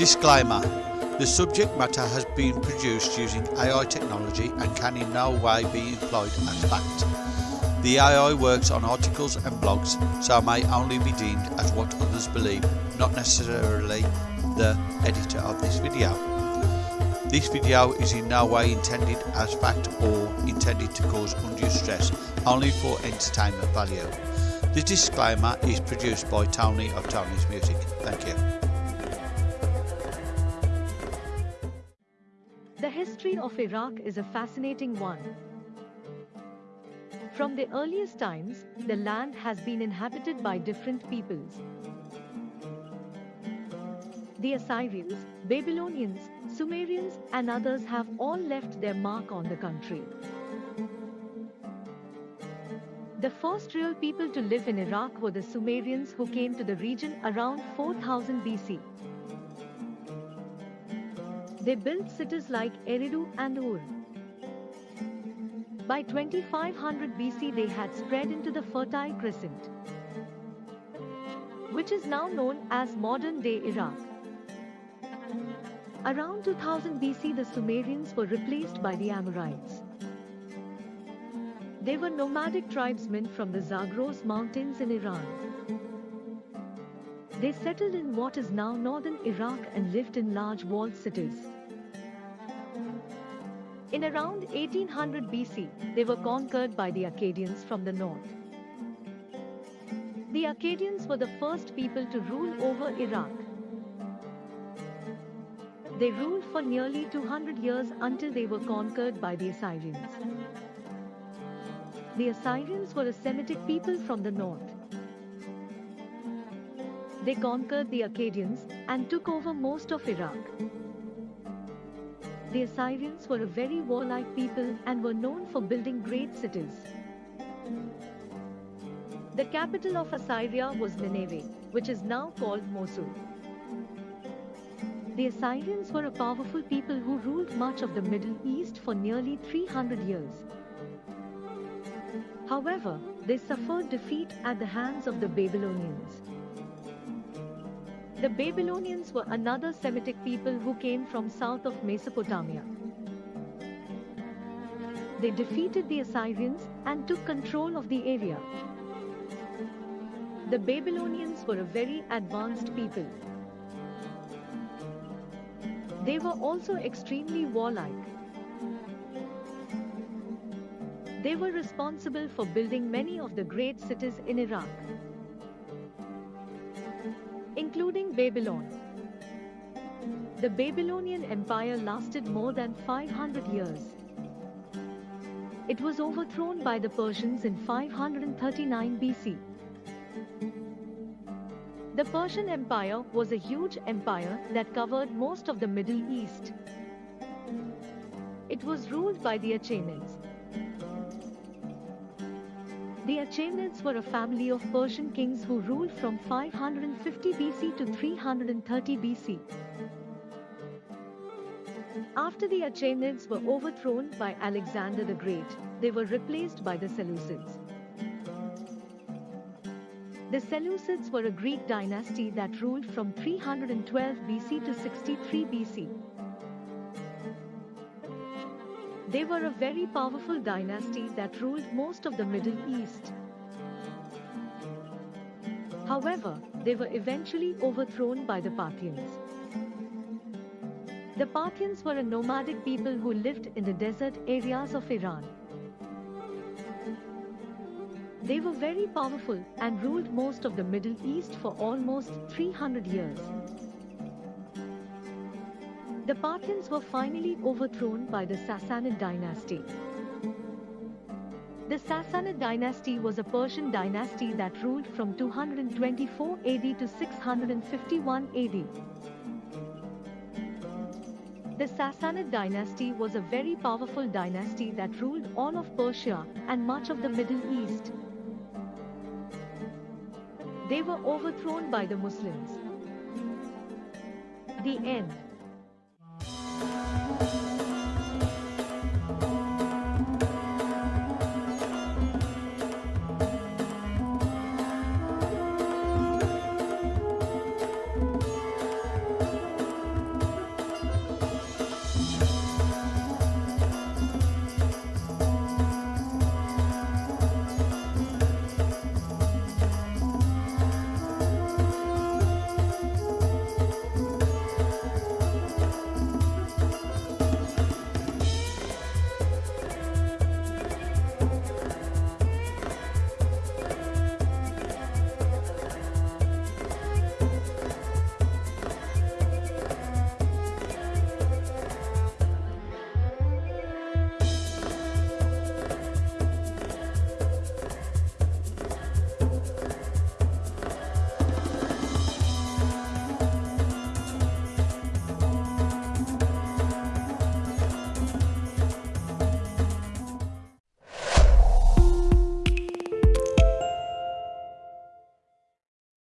Disclaimer The subject matter has been produced using AI technology and can in no way be employed as fact. The AI works on articles and blogs, so may only be deemed as what others believe, not necessarily the editor of this video. This video is in no way intended as fact or intended to cause undue stress, only for entertainment value. The disclaimer is produced by Tony of Tony's Music. Thank you. The history of Iraq is a fascinating one. From the earliest times, the land has been inhabited by different peoples. The Assyrians, Babylonians, Sumerians, and others have all left their mark on the country. The first real people to live in Iraq were the Sumerians who came to the region around 4000 BC. They built cities like Eridu and Ur. By 2500 BC they had spread into the Fertile Crescent, which is now known as modern-day Iraq. Around 2000 BC the Sumerians were replaced by the Amorites. They were nomadic tribesmen from the Zagros mountains in Iran. They settled in what is now northern Iraq and lived in large walled cities. In around 1800 BC, they were conquered by the Akkadians from the north. The Akkadians were the first people to rule over Iraq. They ruled for nearly 200 years until they were conquered by the Assyrians. The Assyrians were a Semitic people from the north. They conquered the Akkadians and took over most of Iraq. The Assyrians were a very warlike people and were known for building great cities. The capital of Assyria was Nineveh, which is now called Mosul. The Assyrians were a powerful people who ruled much of the Middle East for nearly 300 years. However, they suffered defeat at the hands of the Babylonians. The Babylonians were another Semitic people who came from south of Mesopotamia. They defeated the Assyrians and took control of the area. The Babylonians were a very advanced people. They were also extremely warlike. They were responsible for building many of the great cities in Iraq including Babylon. The Babylonian Empire lasted more than 500 years. It was overthrown by the Persians in 539 BC. The Persian Empire was a huge empire that covered most of the Middle East. It was ruled by the Achaemenids. The Achaemenids were a family of Persian kings who ruled from 550 BC to 330 BC. After the Achaemenids were overthrown by Alexander the Great, they were replaced by the Seleucids. The Seleucids were a Greek dynasty that ruled from 312 BC to 63 BC. They were a very powerful dynasty that ruled most of the Middle East. However, they were eventually overthrown by the Parthians. The Parthians were a nomadic people who lived in the desert areas of Iran. They were very powerful and ruled most of the Middle East for almost 300 years. The Parthians were finally overthrown by the Sassanid dynasty. The Sassanid dynasty was a Persian dynasty that ruled from 224 AD to 651 AD. The Sassanid dynasty was a very powerful dynasty that ruled all of Persia and much of the Middle East. They were overthrown by the Muslims. The end.